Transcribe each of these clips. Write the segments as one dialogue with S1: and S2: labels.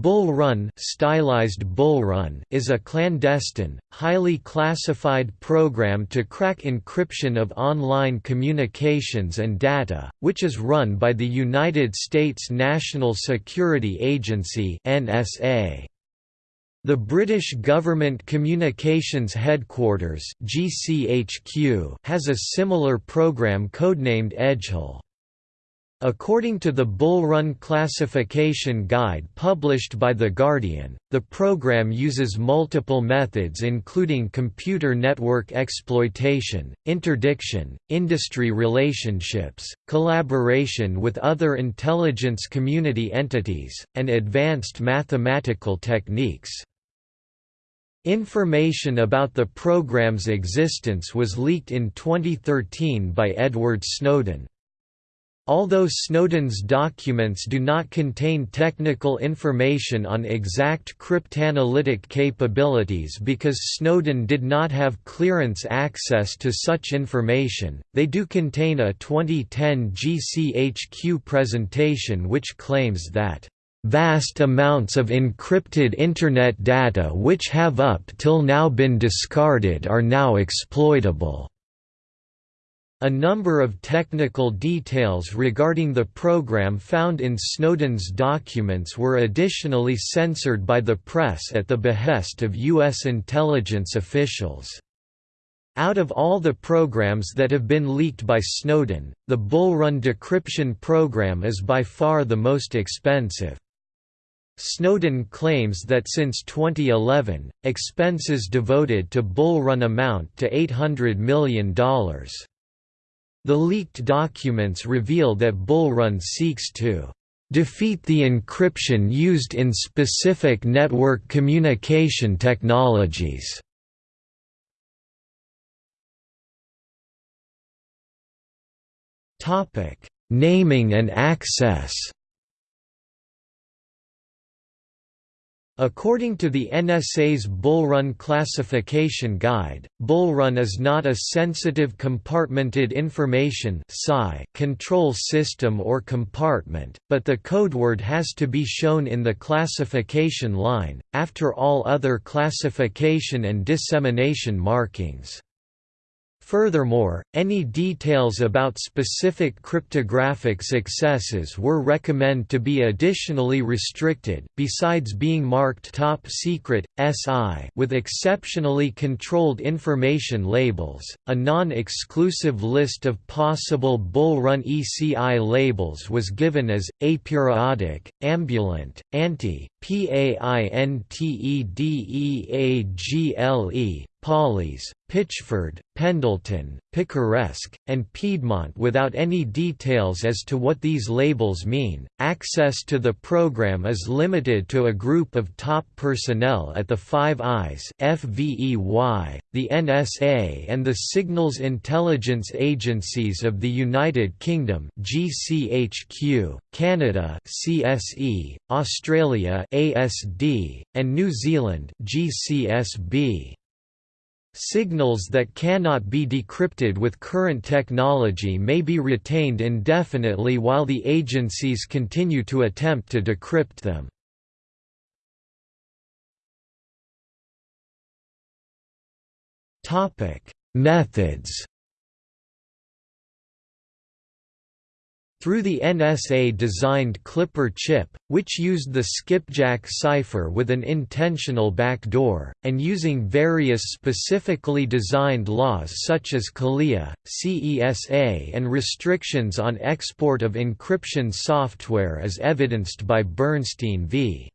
S1: Bull Run, stylized Bull Run is a clandestine, highly classified program to crack encryption of online communications and data, which is run by the United States National Security Agency NSA. The British Government Communications Headquarters GCHQ has a similar program codenamed Edgehill. According to the Bull Run classification guide published by The Guardian, the program uses multiple methods including computer network exploitation, interdiction, industry relationships, collaboration with other intelligence community entities, and advanced mathematical techniques. Information about the program's existence was leaked in 2013 by Edward Snowden. Although Snowden's documents do not contain technical information on exact cryptanalytic capabilities because Snowden did not have clearance access to such information, they do contain a 2010 GCHQ presentation which claims that Vast amounts of encrypted Internet data which have up till now been discarded are now exploitable. A number of technical details regarding the program found in Snowden's documents were additionally censored by the press at the behest of U.S. intelligence officials. Out of all the programs that have been leaked by Snowden, the Bull Run decryption program is by far the most expensive. Snowden claims that since 2011, expenses devoted to Bull Run amount to $800 million. The leaked documents reveal that Bull Run seeks to defeat the encryption used in specific network communication technologies. Naming and access According to the NSA's Bull Run classification guide, Bull Run is not a sensitive compartmented information control system or compartment, but the codeword has to be shown in the classification line, after all other classification and dissemination markings. Furthermore, any details about specific cryptographic successes were recommend to be additionally restricted, besides being marked top secret, SI with exceptionally controlled information labels. A non-exclusive list of possible Bull Run ECI labels was given as aperiodic, ambulant, auntie, PAINTEDEAGLE, Pawleys, Pitchford, Pendleton, Picaresque, and Piedmont without any details as to what these labels mean. Access to the program is limited to a group of top personnel at the Five Eyes (FVEY), the NSA, and the Signals Intelligence Agencies of the United Kingdom (GCHQ), Canada (CSE), Australia (ASD), and New Zealand (GCSB). Signals that cannot be decrypted with current technology may be retained indefinitely while the agencies continue to attempt to decrypt them. Methods Through the NSA-designed Clipper chip, which used the skipjack cipher with an intentional backdoor, and using various specifically designed laws such as CALEA, CESA and restrictions on export of encryption software as evidenced by Bernstein v.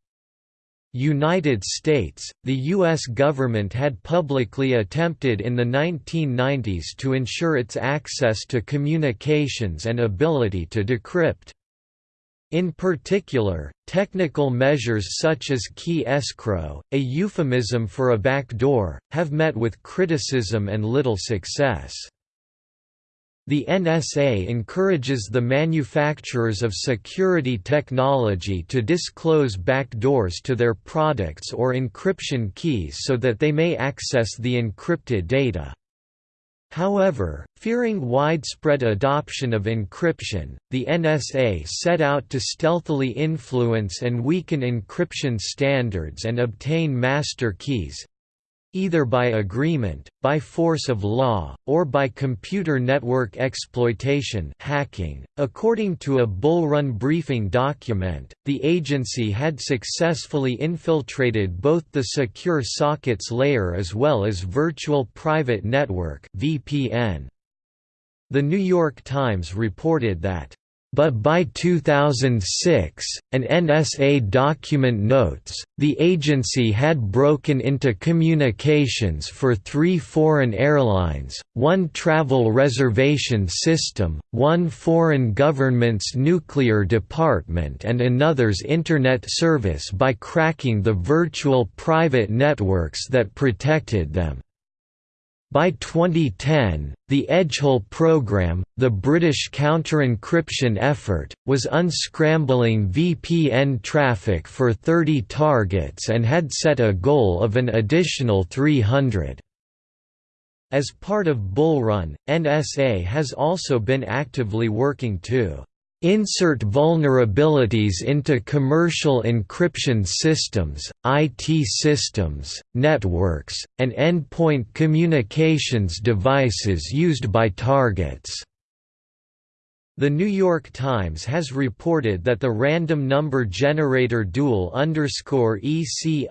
S1: United States, the U.S. government had publicly attempted in the 1990s to ensure its access to communications and ability to decrypt. In particular, technical measures such as key escrow, a euphemism for a backdoor, have met with criticism and little success. The NSA encourages the manufacturers of security technology to disclose backdoors to their products or encryption keys so that they may access the encrypted data. However, fearing widespread adoption of encryption, the NSA set out to stealthily influence and weaken encryption standards and obtain master keys, either by agreement, by force of law, or by computer network exploitation hacking. .According to a Bull Run briefing document, the agency had successfully infiltrated both the secure sockets layer as well as virtual private network VPN. The New York Times reported that but by 2006, an NSA document notes, the agency had broken into communications for three foreign airlines, one travel reservation system, one foreign government's nuclear department and another's Internet service by cracking the virtual private networks that protected them. By 2010, the Edgehill program, the British counter-encryption effort, was unscrambling VPN traffic for 30 targets and had set a goal of an additional 300. As part of Bull Run, NSA has also been actively working to Insert vulnerabilities into commercial encryption systems, IT systems, networks, and endpoint communications devices used by targets. The New York Times has reported that the random number generator dual EC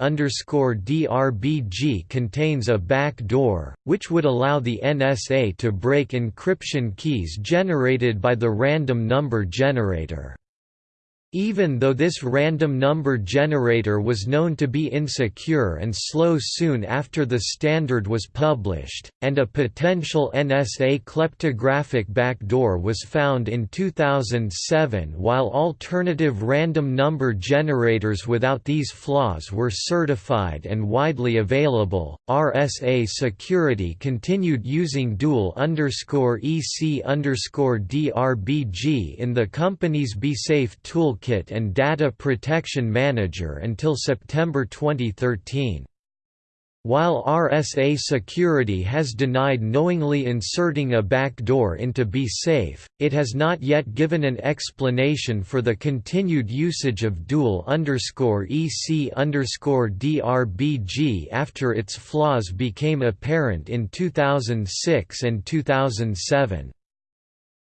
S1: DRBG contains a back door, which would allow the NSA to break encryption keys generated by the random number generator. Even though this random number generator was known to be insecure and slow soon after the standard was published, and a potential NSA kleptographic backdoor was found in 2007 while alternative random number generators without these flaws were certified and widely available, RSA Security continued using dual EC DRBG in the company's BSafe tool Toolkit and Data Protection Manager until September 2013. While RSA Security has denied knowingly inserting a backdoor into BSafe, it has not yet given an explanation for the continued usage of dual EC DRBG after its flaws became apparent in 2006 and 2007.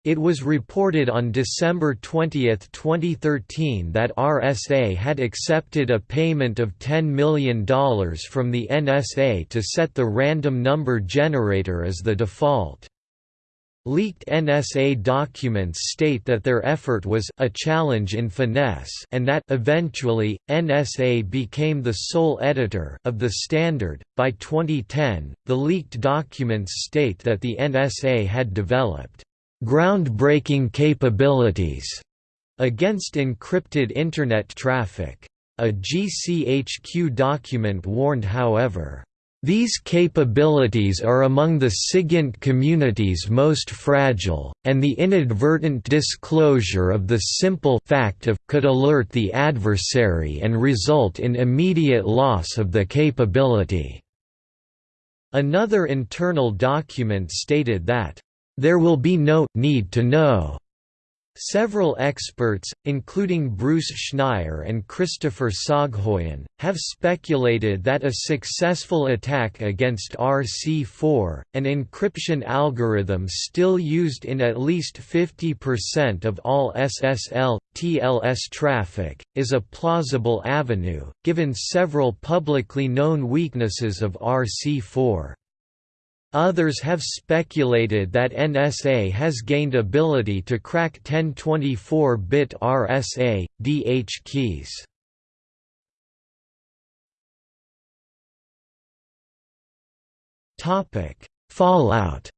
S1: It was reported on December 20, 2013 that RSA had accepted a payment of $10 million from the NSA to set the random number generator as the default. Leaked NSA documents state that their effort was a challenge in finesse and that eventually NSA became the sole editor of the standard. By 2010, the leaked documents state that the NSA had developed groundbreaking capabilities against encrypted Internet traffic. A GCHQ document warned however, these capabilities are among the SIGINT community's most fragile, and the inadvertent disclosure of the simple fact of could alert the adversary and result in immediate loss of the capability." Another internal document stated that there will be no need to know. Several experts, including Bruce Schneier and Christopher Soghoian, have speculated that a successful attack against RC4, an encryption algorithm still used in at least 50% of all SSL, TLS traffic, is a plausible avenue, given several publicly known weaknesses of RC4. Others have speculated that NSA has gained ability to crack 1024-bit RSA, DH keys. Fallout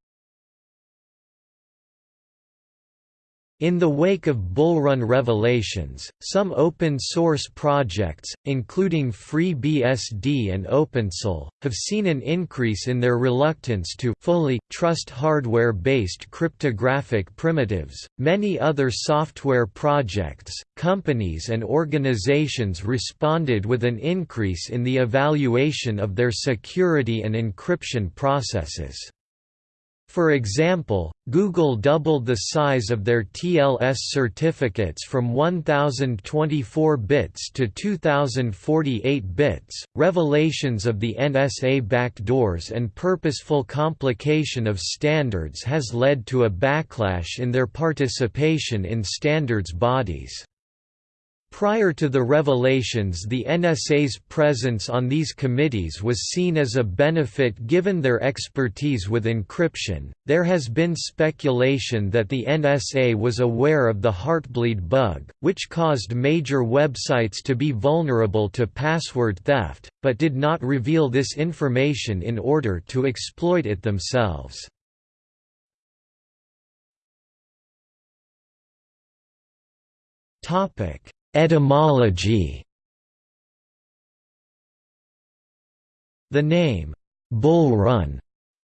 S1: In the wake of Bull Run revelations, some open-source projects, including FreeBSD and OpenSSL, have seen an increase in their reluctance to fully trust hardware-based cryptographic primitives. Many other software projects, companies and organizations responded with an increase in the evaluation of their security and encryption processes. For example, Google doubled the size of their TLS certificates from 1024 bits to 2048 bits. Revelations of the NSA backdoors and purposeful complication of standards has led to a backlash in their participation in standards bodies. Prior to the revelations the NSA's presence on these committees was seen as a benefit given their expertise with encryption. There has been speculation that the NSA was aware of the Heartbleed bug, which caused major websites to be vulnerable to password theft, but did not reveal this information in order to exploit it themselves. Topic Etymology The name, Bull Run,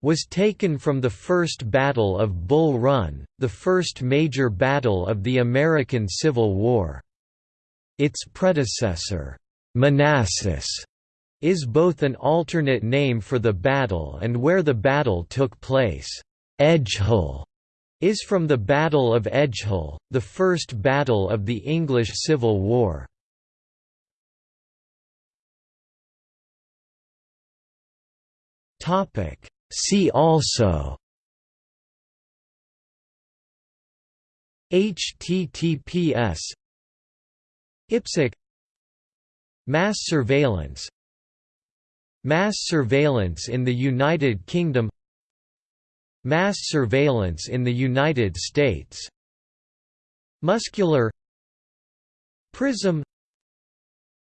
S1: was taken from the First Battle of Bull Run, the first major battle of the American Civil War. Its predecessor, Manassas, is both an alternate name for the battle and where the battle took place. Edgehill is from the Battle of Edgehill, the first battle of the English Civil War. See also HTTPS IPsec Mass surveillance Mass surveillance in the United Kingdom Mass surveillance in the United States. Muscular PRISM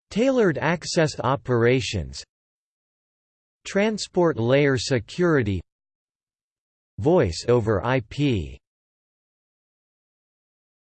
S1: Tailored access operations Transport layer security Voice over IP